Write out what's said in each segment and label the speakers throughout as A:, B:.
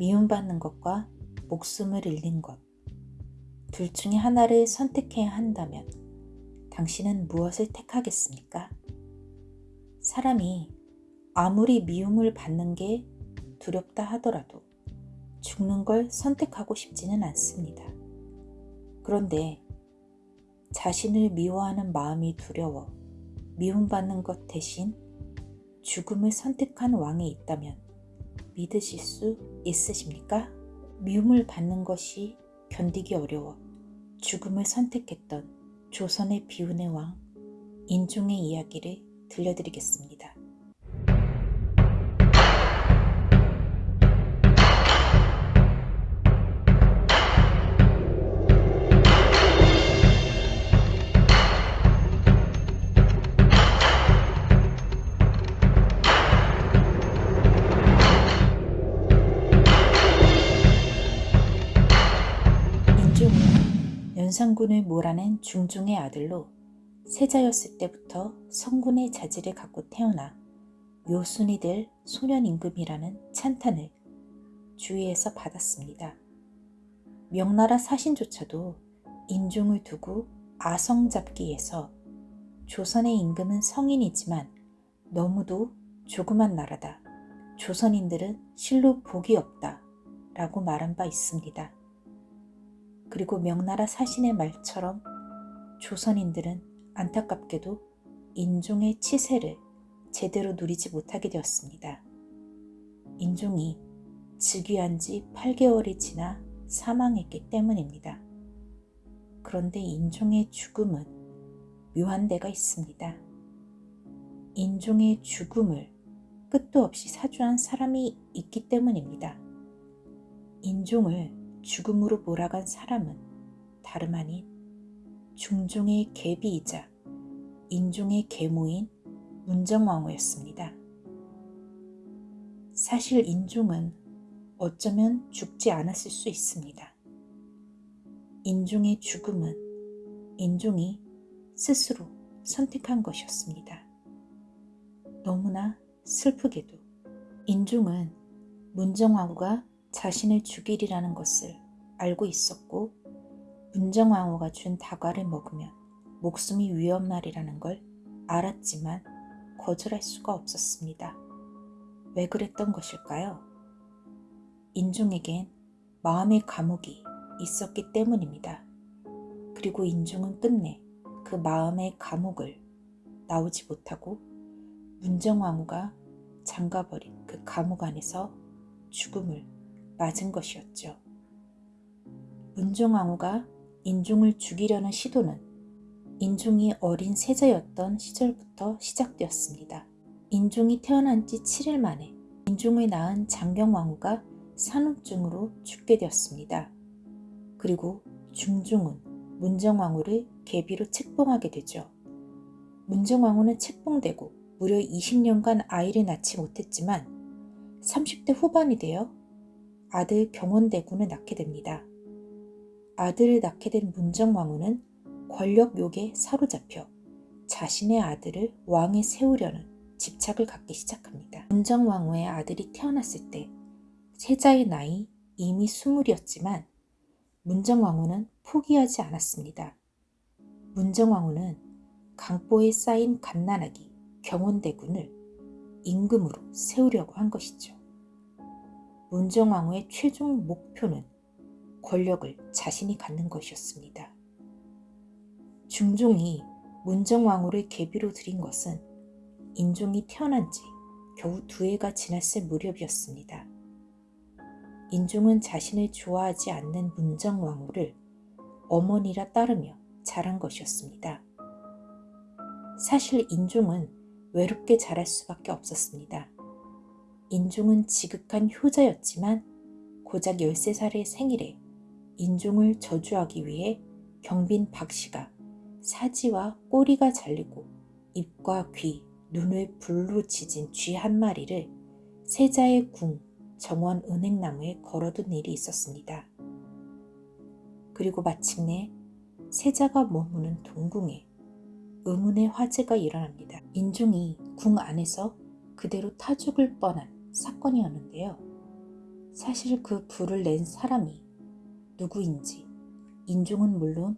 A: 미움받는 것과 목숨을 잃는 것. 둘 중에 하나를 선택해야 한다면 당신은 무엇을 택하겠습니까? 사람이 아무리 미움을 받는 게 두렵다 하더라도 죽는 걸 선택하고 싶지는 않습니다. 그런데 자신을 미워하는 마음이 두려워 미움받는 것 대신 죽음을 선택한 왕이 있다면 믿으실 수 있으십니까? 미움을 받는 것이 견디기 어려워 죽음을 선택했던 조선의 비운의 왕 인종의 이야기를 들려드리겠습니다. 연산군을 몰아낸 중종의 아들로 세자였을 때부터 성군의 자질을 갖고 태어나 요순이 될 소년 임금이라는 찬탄을 주위에서 받았습니다. 명나라 사신조차도 인종을 두고 아성잡기에서 조선의 임금은 성인이지만 너무도 조그만 나라다. 조선인들은 실로 복이 없다. 라고 말한 바 있습니다. 그리고 명나라 사신의 말처럼 조선인들은 안타깝게도 인종의 치세를 제대로 누리지 못하게 되었습니다. 인종이 즉위한 지 8개월이 지나 사망했기 때문입니다. 그런데 인종의 죽음은 묘한 데가 있습니다. 인종의 죽음을 끝도 없이 사주한 사람이 있기 때문입니다. 인종을 죽음으로 몰아간 사람은 다름 아닌 중종의 계비이자 인종의 계모인 문정왕후였습니다. 사실 인종은 어쩌면 죽지 않았을 수 있습니다. 인종의 죽음은 인종이 스스로 선택한 것이었습니다. 너무나 슬프게도 인종은 문정왕후가 자신을 죽이리라는 것을 알고 있었고 문정왕후가 준 다과를 먹으면 목숨이 위험하리라는 걸 알았지만 거절할 수가 없었습니다. 왜 그랬던 것일까요? 인종에겐 마음의 감옥이 있었기 때문입니다. 그리고 인종은 끝내 그 마음의 감옥을 나오지 못하고 문정왕후가 잠가버린 그 감옥 안에서 죽음을 맞은 것이었죠. 문종왕후가 인종을 죽이려는 시도는 인종이 어린 세자였던 시절부터 시작되었습니다. 인종이 태어난 지 7일 만에 인종을 낳은 장경왕후가 산후증으로 죽게 되었습니다. 그리고 중종은 문정왕후를 계비로 책봉하게 되죠. 문정왕후는 책봉되고 무려 20년간 아이를 낳지 못했지만 30대 후반이 되어 아들 경원대군을 낳게 됩니다. 아들을 낳게 된 문정왕후는 권력욕에 사로잡혀 자신의 아들을 왕에 세우려는 집착을 갖기 시작합니다. 문정왕후의 아들이 태어났을 때 세자의 나이 이미 스물이었지만 문정왕후는 포기하지 않았습니다. 문정왕후는 강보에 쌓인 갓난아기 경원대군을 임금으로 세우려고 한 것이죠. 문정왕후의 최종 목표는 권력을 자신이 갖는 것이었습니다. 중종이 문정왕후를 계비로 들인 것은 인종이 태어난 지 겨우 두 해가 지났을 무렵이었습니다. 인종은 자신을 좋아하지 않는 문정왕후를 어머니라 따르며 자란 것이었습니다. 사실 인종은 외롭게 자랄 수밖에 없었습니다. 인종은 지극한 효자였지만 고작 13살의 생일에 인종을 저주하기 위해 경빈 박씨가 사지와 꼬리가 잘리고 입과 귀, 눈을 불로 지진 쥐 한 마리를 세자의 궁 정원 은행나무에 걸어둔 일이 있었습니다. 그리고 마침내 세자가 머무는 동궁에 의문의 화재가 일어납니다. 인종이 궁 안에서 그대로 타죽을 뻔한 사건이었는데요. 사실 그 불을 낸 사람이 누구인지 인종은 물론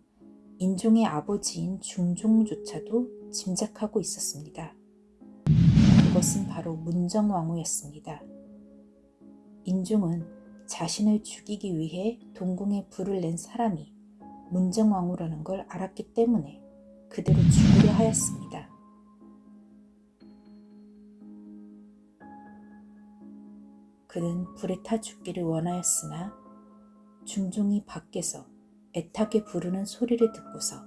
A: 인종의 아버지인 중종조차도 짐작하고 있었습니다. 그것은 바로 문정왕후였습니다. 인종은 자신을 죽이기 위해 동궁에 불을 낸 사람이 문정왕후라는 걸 알았기 때문에 그대로 죽으려 하였습니다. 그는 불에 타 죽기를 원하였으나 중종이 밖에서 애타게 부르는 소리를 듣고서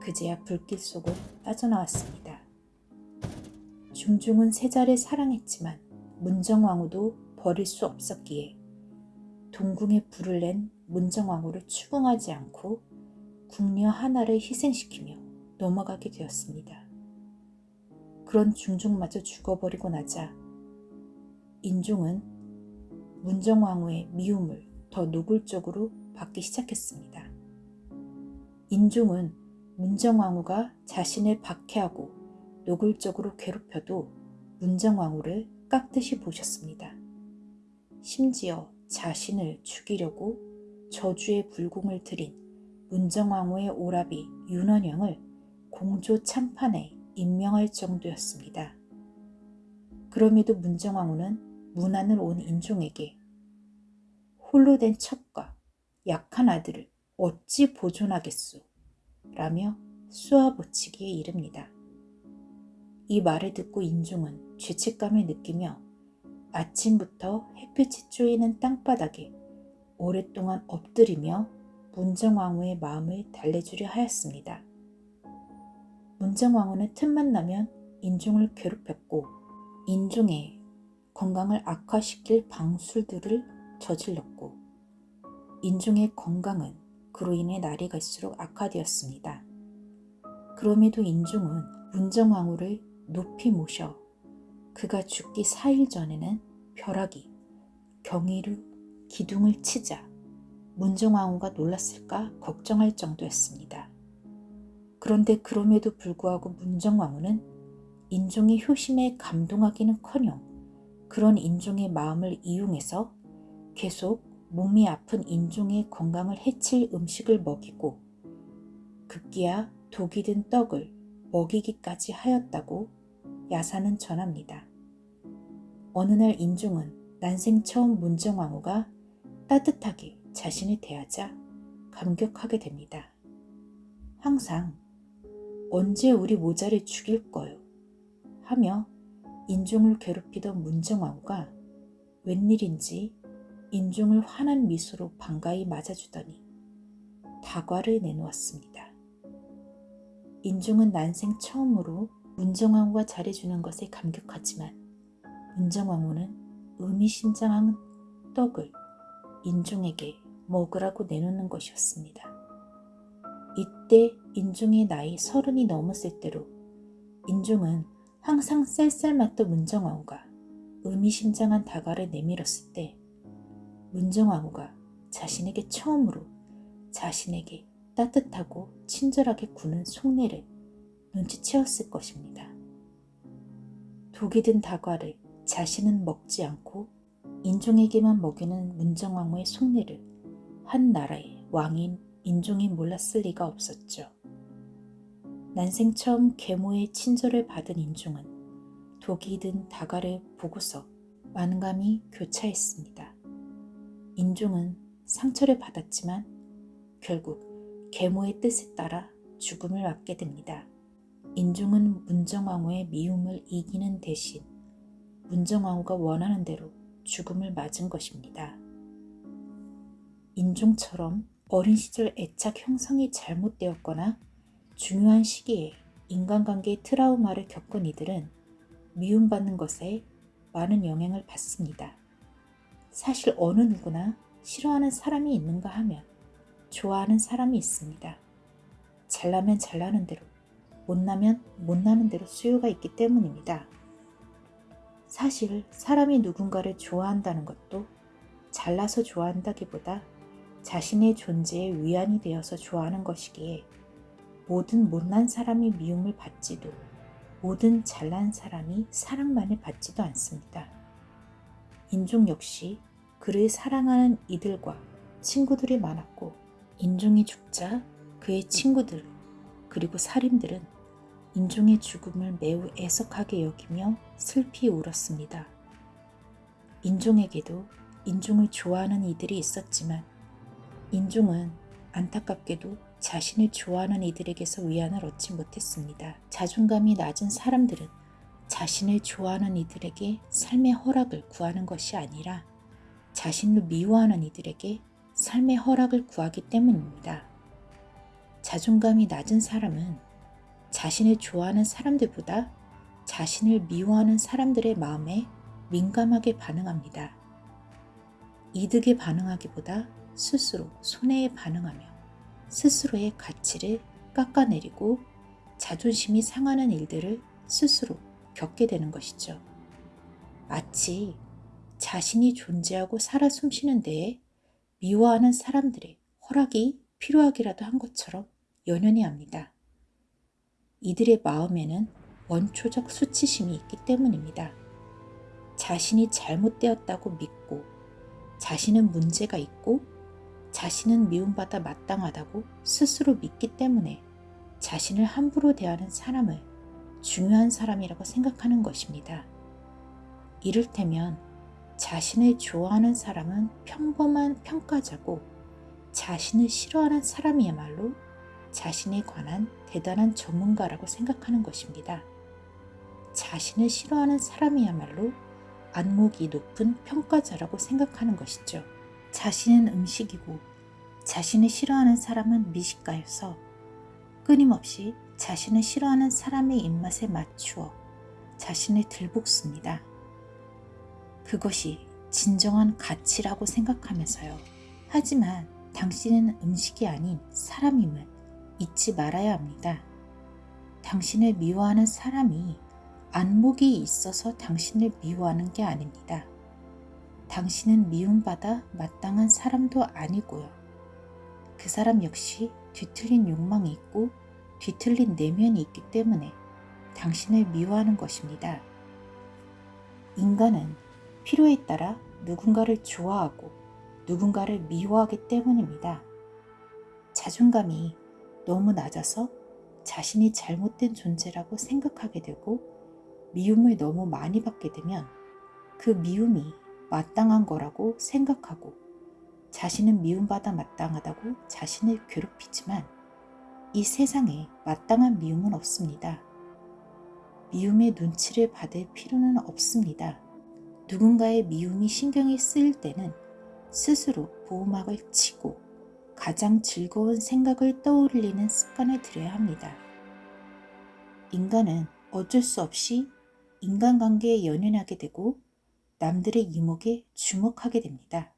A: 그제야 불길 속을 빠져나왔습니다. 중종은 세자를 사랑했지만 문정왕후도 버릴 수 없었기에 동궁에 불을 낸 문정왕후를 추궁하지 않고 궁녀 하나를 희생시키며 넘어가게 되었습니다. 그런 중종마저 죽어버리고 나자 인종은 문정왕후의 미움을 더 노골적으로 받기 시작했습니다. 인종은 문정왕후가 자신을 박해하고 노골적으로 괴롭혀도 문정왕후를 깍듯이 보셨습니다. 심지어 자신을 죽이려고 저주의 불공을 들인 문정왕후의 오라비 윤원영을 공조 참판에 임명할 정도였습니다. 그럼에도 문정왕후는 문안을 온 인종에게 홀로 된 첩과 약한 아들을 어찌 보존하겠소? 라며 쏘아붙이기에 이릅니다. 이 말을 듣고 인종은 죄책감을 느끼며 아침부터 햇빛이 쪼이는 땅바닥에 오랫동안 엎드리며 문정왕후의 마음을 달래주려 하였습니다. 문정왕후는 틈만 나면 인종을 괴롭혔고 인종의 건강을 악화시킬 방술들을 저질렀고 인종의 건강은 그로 인해 날이 갈수록 악화되었습니다. 그럼에도 인종은 문정왕후를 높이 모셔 그가 죽기 4일 전에는 벼락이 경이로 기둥을 치자 문정왕후가 놀랐을까 걱정할 정도였습니다. 그런데 그럼에도 불구하고 문정왕후는 인종의 효심에 감동하기는커녕 그런 인종의 마음을 이용해서 계속 몸이 아픈 인종의 건강을 해칠 음식을 먹이고 급기야 독이 든 떡을 먹이기까지 하였다고 야사는 전합니다. 어느 날 인종은 난생 처음 문정왕후가 따뜻하게 자신을 대하자 감격하게 됩니다. 항상 언제 우리 모자를 죽일 거요? 하며 인종을 괴롭히던 문정왕후가 웬일인지 인종을 환한 미소로 반가이 맞아주더니 다과를 내놓았습니다. 인종은 난생 처음으로 문정왕후가 잘해주는 것에 감격하지만 문정왕후는 의미심장한 떡을 인종에게 먹으라고 내놓는 것이었습니다. 이때 인종의 나이 서른이 넘었을 때로 인종은 항상 쌀쌀 맞던 문정왕후가 의미심장한 다가를 내밀었을 때 문정왕후가 자신에게 처음으로 자신에게 따뜻하고 친절하게 구는 속내를 눈치채었을 것입니다. 독이 든 다과를 자신은 먹지 않고 인종에게만 먹이는 문정왕후의 속내를 한 나라의 왕인 인종이 몰랐을 리가 없었죠. 난생 처음 계모의 친절을 받은 인종은 독이 든 다가를 보고서 만감이 교차했습니다. 인종은 상처를 받았지만 결국 계모의 뜻에 따라 죽음을 맞게 됩니다. 인종은 문정왕후의 미움을 이기는 대신 문정왕후가 원하는 대로 죽음을 맞은 것입니다. 인종처럼 어린 시절 애착 형성이 잘못되었거나 중요한 시기에 인간관계의 트라우마를 겪은 이들은 미움받는 것에 많은 영향을 받습니다. 사실 어느 누구나 싫어하는 사람이 있는가 하면 좋아하는 사람이 있습니다. 잘나면 잘나는 대로, 못나면 못나는 대로 수요가 있기 때문입니다. 사실 사람이 누군가를 좋아한다는 것도 잘나서 좋아한다기보다 자신의 존재에 위안이 되어서 좋아하는 것이기에 모든 못난 사람이 미움을 받지도 모든 잘난 사람이 사랑만을 받지도 않습니다. 인종 역시 그를 사랑하는 이들과 친구들이 많았고 인종이 죽자 그의 친구들 그리고 살인들은 인종의 죽음을 매우 애석하게 여기며 슬피 울었습니다. 인종에게도 인종을 좋아하는 이들이 있었지만 인종은 안타깝게도 자신을 좋아하는 이들에게서 위안을 얻지 못했습니다. 자존감이 낮은 사람들은 자신을 좋아하는 이들에게 삶의 허락을 구하는 것이 아니라 자신을 미워하는 이들에게 삶의 허락을 구하기 때문입니다. 자존감이 낮은 사람은 자신을 좋아하는 사람들보다 자신을 미워하는 사람들의 마음에 민감하게 반응합니다. 이득에 반응하기보다 스스로 손해에 반응하며 스스로의 가치를 깎아내리고 자존심이 상하는 일들을 스스로 겪게 되는 것이죠. 마치 자신이 존재하고 살아 숨쉬는 데에 미워하는 사람들의 허락이 필요하기라도 한 것처럼 연연해 합니다. 이들의 마음에는 원초적 수치심이 있기 때문입니다. 자신이 잘못되었다고 믿고 자신은 문제가 있고 자신은 미움받아 마땅하다고 스스로 믿기 때문에 자신을 함부로 대하는 사람을 중요한 사람이라고 생각하는 것입니다. 이를테면 자신을 좋아하는 사람은 평범한 평가자고 자신을 싫어하는 사람이야말로 자신에 관한 대단한 전문가라고 생각하는 것입니다. 자신을 싫어하는 사람이야말로 안목이 높은 평가자라고 생각하는 것이죠. 자신은 음식이고 자신을 싫어하는 사람은 미식가여서 끊임없이 자신을 싫어하는 사람의 입맛에 맞추어 자신을 들볶습니다. 그것이 진정한 가치라고 생각하면서요. 하지만 당신은 음식이 아닌 사람임을 잊지 말아야 합니다. 당신을 미워하는 사람이 안목이 있어서 당신을 미워하는 게 아닙니다. 당신은 미움받아 마땅한 사람도 아니고요. 그 사람 역시 뒤틀린 욕망이 있고 뒤틀린 내면이 있기 때문에 당신을 미워하는 것입니다. 인간은 필요에 따라 누군가를 좋아하고 누군가를 미워하기 때문입니다. 자존감이 너무 낮아서 자신이 잘못된 존재라고 생각하게 되고 미움을 너무 많이 받게 되면 그 미움이 마땅한 거라고 생각하고 자신은 미움받아 마땅하다고 자신을 괴롭히지만 이 세상에 마땅한 미움은 없습니다. 미움의 눈치를 받을 필요는 없습니다. 누군가의 미움이 신경이 쓰일 때는 스스로 보호막을 치고 가장 즐거운 생각을 떠올리는 습관을 들여야 합니다. 인간은 어쩔 수 없이 인간관계에 연연하게 되고 남들의 이목에 주목하게 됩니다.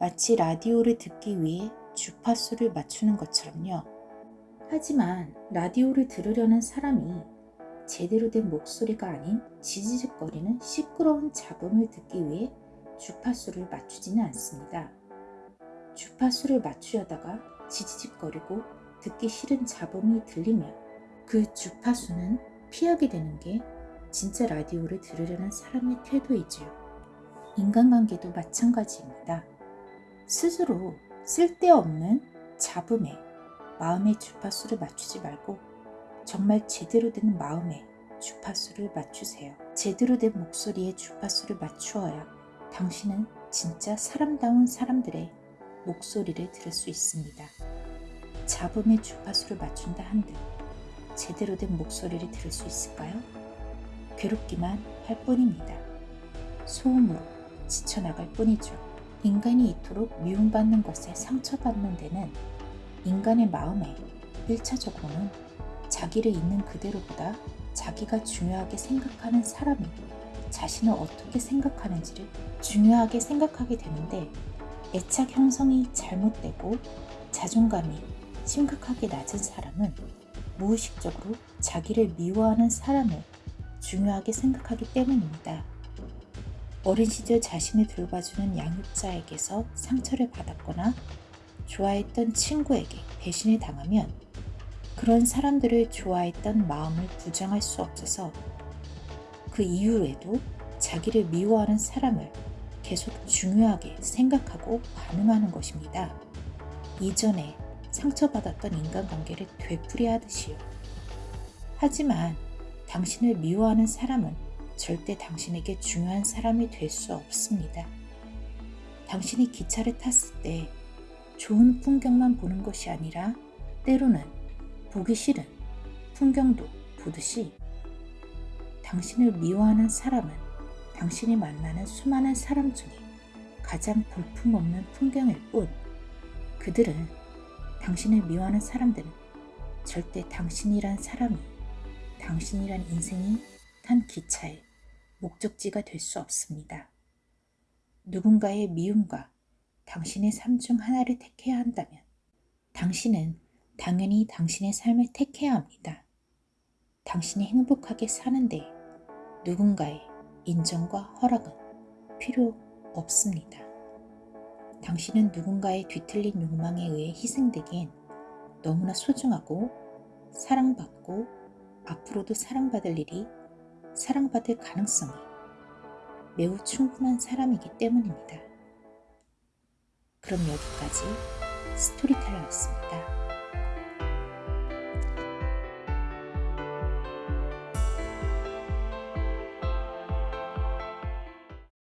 A: 마치 라디오를 듣기 위해 주파수를 맞추는 것처럼요. 하지만 라디오를 들으려는 사람이 제대로 된 목소리가 아닌 지지직거리는 시끄러운 잡음을 듣기 위해 주파수를 맞추지는 않습니다. 주파수를 맞추려다가 지지직거리고 듣기 싫은 잡음이 들리면 그 주파수는 피하게 되는 게 진짜 라디오를 들으려는 사람의 태도이지요. 인간관계도 마찬가지입니다. 스스로 쓸데없는 잡음에 마음의 주파수를 맞추지 말고 정말 제대로 된 마음에 주파수를 맞추세요. 제대로 된 목소리에 주파수를 맞추어야 당신은 진짜 사람다운 사람들의 목소리를 들을 수 있습니다. 잡음의 주파수를 맞춘다 한들 제대로 된 목소리를 들을 수 있을까요? 괴롭기만 할 뿐입니다. 소음으로 지쳐나갈 뿐이죠. 인간이 이토록 미움받는 것에 상처받는 데는 인간의 마음에 1차적으로는 자기를 있는 그대로보다 자기가 중요하게 생각하는 사람이 자신을 어떻게 생각하는지를 중요하게 생각하게 되는데 애착 형성이 잘못되고 자존감이 심각하게 낮은 사람은 무의식적으로 자기를 미워하는 사람을 중요하게 생각하기 때문입니다. 어린 시절 자신을 돌봐주는 양육자에게서 상처를 받았거나 좋아했던 친구에게 배신을 당하면 그런 사람들을 좋아했던 마음을 부정할 수 없어서 그 이후에도 자기를 미워하는 사람을 계속 중요하게 생각하고 반응하는 것입니다. 이전에 상처받았던 인간관계를 되풀이하듯이요. 하지만 당신을 미워하는 사람은 절대 당신에게 중요한 사람이 될 수 없습니다. 당신이 기차를 탔을 때 좋은 풍경만 보는 것이 아니라 때로는 보기 싫은 풍경도 보듯이 당신을 미워하는 사람은 당신이 만나는 수많은 사람 중에 가장 볼품없는 풍경일 뿐 그들은 당신을 미워하는 사람들은 절대 당신이란 사람이 당신이란 인생이 탄 기차의 목적지가 될 수 없습니다. 누군가의 미움과 당신의 삶 중 하나를 택해야 한다면 당신은 당연히 당신의 삶을 택해야 합니다. 당신이 행복하게 사는데 누군가의 인정과 허락은 필요 없습니다. 당신은 누군가의 뒤틀린 욕망에 의해 희생되기엔 너무나 소중하고 사랑받고 앞으로도 사랑받을 일이 사랑받을 가능성이 매우 충분한 사람이기 때문입니다. 그럼 여기까지 스토리텔러였습니다.